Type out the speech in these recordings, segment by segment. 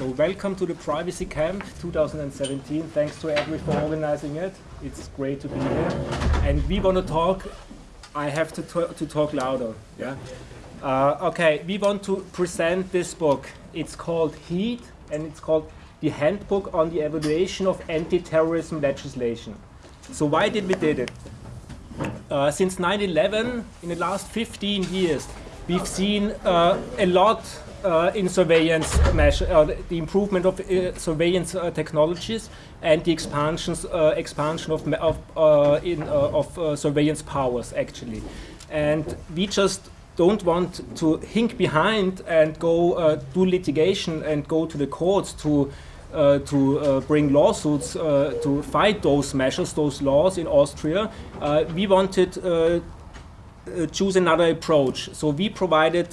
So welcome to the Privacy Camp 2017. Thanks to EDRi for organizing it. It's great to be here. And we want to talk, I have to, to talk louder. Yeah. Uh, okay, we want to present this book. It's called Heat and it's called The Handbook on the Evaluation of Anti-Terrorism Legislation. So why did we did it? Uh, since 9-11, in the last 15 years, we've seen uh, a lot uh, in surveillance measure, uh, the improvement of uh, surveillance uh, technologies and the expansions, expansion of, of, in, of surveillance powers, actually. And we just don't want to hink behind and go do litigation and go to the courts to uh, to uh, bring lawsuits uh, to fight those measures, those laws in Austria, we wanted to choose another approach. So we provided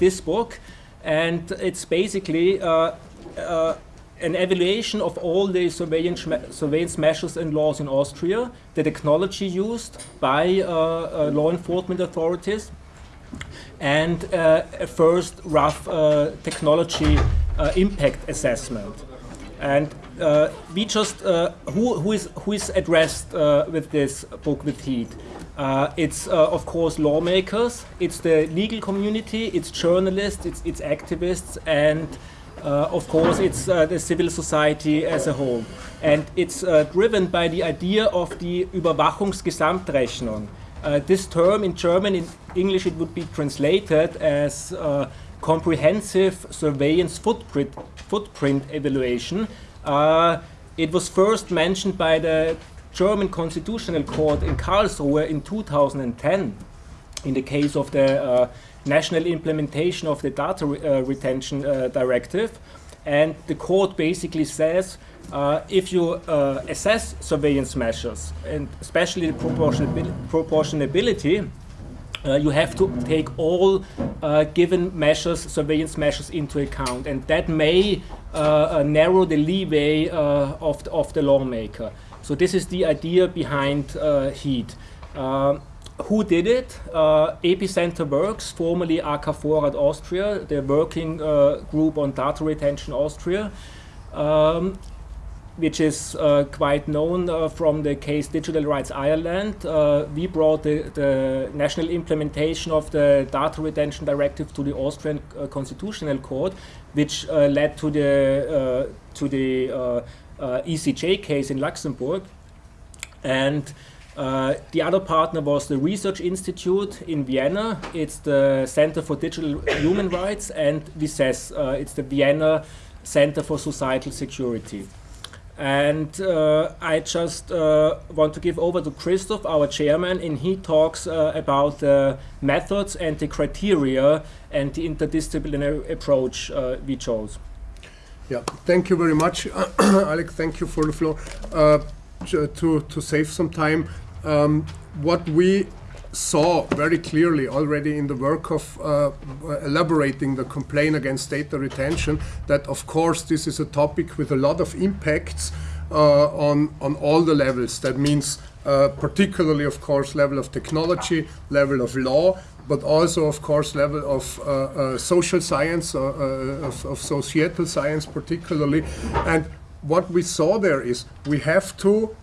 this book, and it's basically an evaluation of all the surveillance, surveillance, measures and laws in Austria, the technology used by uh, uh, law enforcement authorities, and uh, a first rough technology impact assessment. And uh, we just, uh, who, who, is, who is addressed uh, with this book with heat? Uh, it's, uh, of course, lawmakers, it's the legal community, it's journalists, it's, it's activists, and uh, of course, it's the civil society as a whole. And it's driven by the idea of the Überwachungsgesamtrechnung. this term in German, in English, it would be translated as comprehensive surveillance footprint, footprint evaluation. Uh, it was first mentioned by the German Constitutional Court in Karlsruhe in 2010 in the case of the uh, national implementation of the data re uh, retention uh, directive. And the court basically says uh, if you uh, assess surveillance measures, and especially the proportionability, uh, you have to take all given measures, surveillance measures into account, and that may narrow the leeway of, the, of the lawmaker. So this is the idea behind uh, HEAT. who did it? Epicenter Works, formerly AKVorrat Austria, the working group on data retention Austria. Um, which is uh, quite known uh, from the case Digital Rights Ireland. Uh, we brought the, the, national implementation of the Data Retention Directive to the Austrian uh, Constitutional Court, which uh, led to the, uh, to the ECJ case in Luxembourg. And the other partner was the Research Institute in Vienna. It's the Center for Digital Human Rights, and VICESSE, it's the Vienna Center for Societal Security. And uh, I just uh, want to give over to Christoph, our chairman, and he talks uh, about the methods and the criteria and the interdisciplinary approach uh, we chose. Yeah, thank you very much, Alex. Thank you for the floor. Uh, to, to save some time, um, what we saw very clearly already in the work of uh, elaborating the complaint against data retention that of course this is a topic with a lot of impacts uh, on, on all the levels. That means uh, particularly of course level of technology, level of law, but also of course level of uh, uh, social science, uh, of, of societal science particularly. And what we saw there is we have to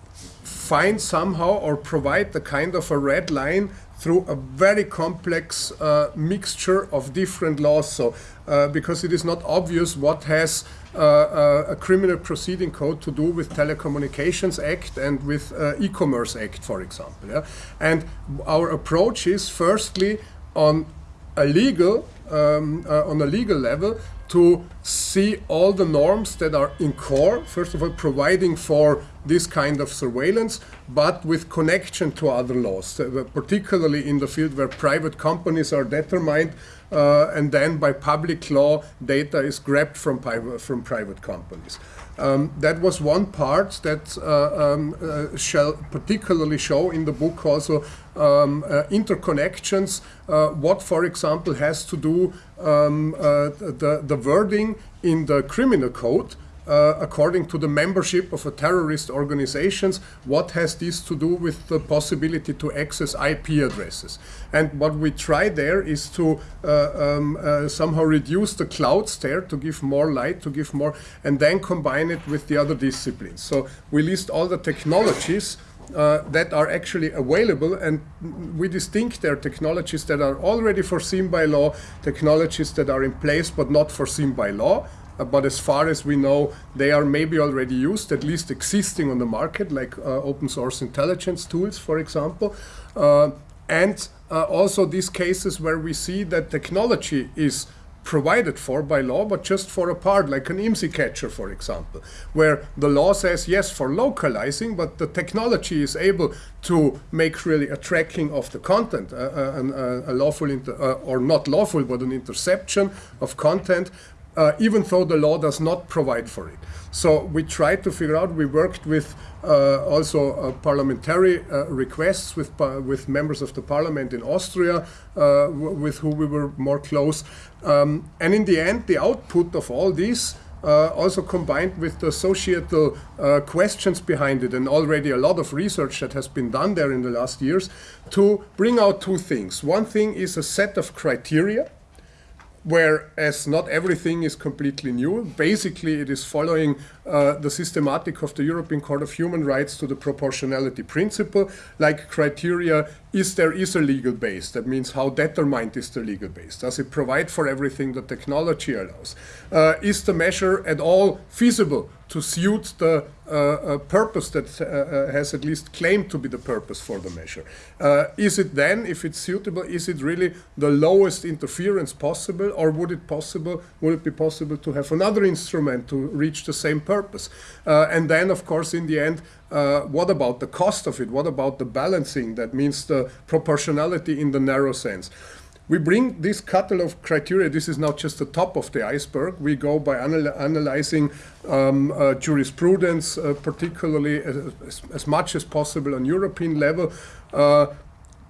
find somehow or provide the kind of a red line through a very complex uh, mixture of different laws. So, uh, because it is not obvious what has uh, uh a criminal proceeding code to do with Telecommunications Act and with uh, E-Commerce Act, for example. Yeah? And our approach is firstly on a legal, um, uh, on a legal level, to see all the norms that are in core, first of all, providing for this kind of surveillance, but with connection to other laws, uh, particularly in the field where private companies are determined uh, and then by public law data is grabbed from, from private companies. Um, that was one part that uh, um, uh, shall particularly show in the book also um, uh, interconnections, uh, what for example has to do um, uh, the, the wording in the criminal code uh, according to the membership of a terrorist organizations, what has this to do with the possibility to access IP addresses? And what we try there is to uh, um, uh, somehow reduce the clouds there to give more light, to give more, and then combine it with the other disciplines. So we list all the technologies uh, that are actually available and we distinct their technologies that are already foreseen by law, technologies that are in place but not foreseen by law. Uh, but as far as we know, they are maybe already used, at least existing on the market, like uh, open source intelligence tools, for example. Uh, and uh, also these cases where we see that technology is provided for by law, but just for a part, like an IMSI catcher, for example, where the law says yes for localizing, but the technology is able to make really a tracking of the content, uh, uh, a lawful, uh, or not lawful, but an interception of content, uh, even though the law does not provide for it. So we tried to figure out, we worked with uh, also uh, parliamentary uh, requests with, with members of the parliament in Austria, uh, with who we were more close. Um, and in the end, the output of all this uh, also combined with the societal uh, questions behind it and already a lot of research that has been done there in the last years to bring out two things. One thing is a set of criteria whereas not everything is completely new. Basically, it is following uh, the systematic of the European Court of Human Rights to the proportionality principle, like criteria, is there is a legal base? That means how determined is the legal base? Does it provide for everything the technology allows? Uh, is the measure at all feasible to suit the uh, uh, purpose that uh, uh, has at least claimed to be the purpose for the measure. Uh, is it then, if it's suitable, is it really the lowest interference possible, or would it possible, would it be possible to have another instrument to reach the same purpose? Uh, and then, of course, in the end, what about the cost of it? What about the balancing? That means the proportionality in the narrow sense. We bring this catalog of criteria, this is not just the top of the iceberg, we go by anal analyzing um, uh, jurisprudence, uh, particularly as, as, much as possible on European level, uh,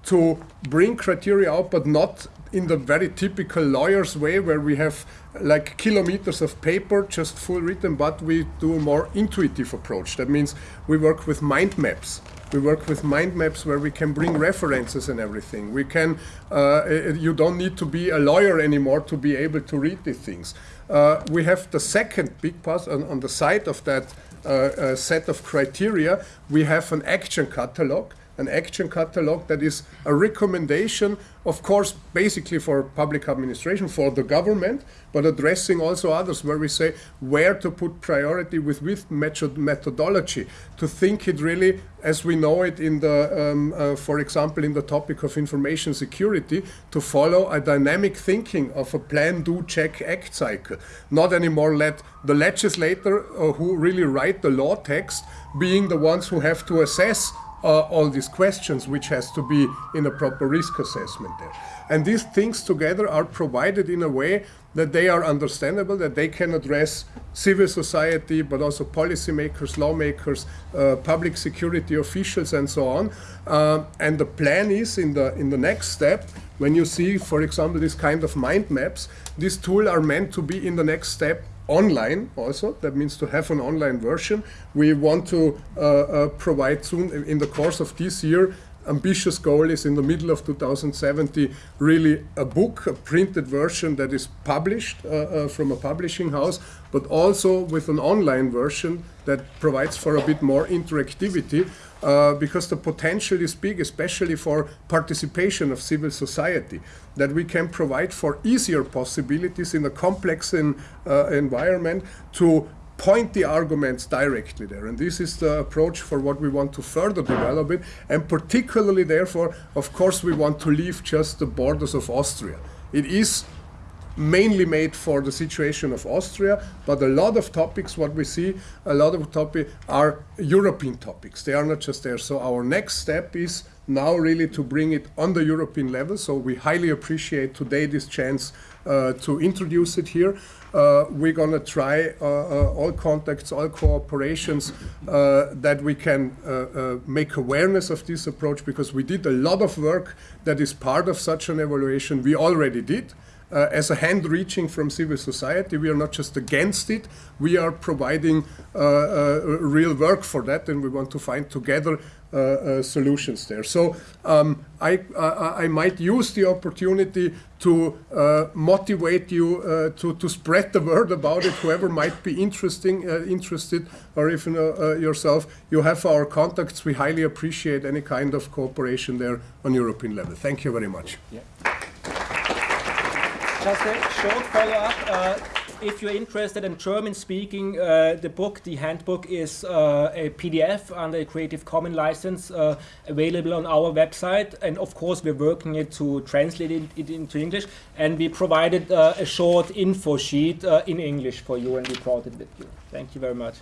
to bring criteria out, but not in the very typical lawyer's way where we have like kilometers of paper just full written, but we do a more intuitive approach. That means we work with mind maps. We work with mind maps where we can bring references and everything. We can, uh, you don't need to be a lawyer anymore to be able to read these things. Uh, we have the second big part on, on the side of that uh, uh set of criteria. We have an action catalog an action catalog that is a recommendation, of course, basically for public administration, for the government, but addressing also others where we say where to put priority with with methodology to think it really as we know it in the, um, uh, for example, in the topic of information security, to follow a dynamic thinking of a plan, do, check, act cycle. Not anymore let the legislator uh, who really write the law text being the ones who have to assess uh, all these questions, which has to be in a proper risk assessment there. And these things together are provided in a way that they are understandable, that they can address civil society, but also policymakers, lawmakers, uh, public security officials, and so on. Uh, and the plan is in the in the next step, when you see, for example, this kind of mind maps, these tools are meant to be in the next step online also. That means to have an online version. We want to uh, uh, provide soon in the course of this year ambitious goal is in the middle of 2070 really a book, a printed version that is published uh, uh, from a publishing house, but also with an online version that provides for a bit more interactivity uh, because the potential is big, especially for participation of civil society, that we can provide for easier possibilities in a complex in, uh, environment to point the arguments directly there. And this is the approach for what we want to further develop it. And particularly, therefore, of course, we want to leave just the borders of Austria. It is mainly made for the situation of Austria, but a lot of topics, what we see, a lot of topics are European topics. They are not just there. So our next step is now really to bring it on the European level. So we highly appreciate today this chance uh, to introduce it here. Uh, we're going to try uh, uh, all contacts, all cooperations uh, that we can uh, make awareness of this approach because we did a lot of work that is part of such an evaluation we already did uh, as a hand reaching from civil society. We are not just against it, we are providing uh, uh, real work for that, and we want to find together uh, solutions there. So um, I, I, might use the opportunity to motivate you to, to spread the word about it. Whoever might be interesting, interested, or even yourself, you have our contacts. We highly appreciate any kind of cooperation there on European level. Thank you very much. Yeah. Just a short follow-up if you're interested in German speaking, uh, the book, the handbook, is uh, a PDF under a Creative Commons license uh, available on our website. And of course, we're working it to translate it, it into English. And we provided uh, a short info sheet uh, in English for you, and we brought it with you. Thank you very much.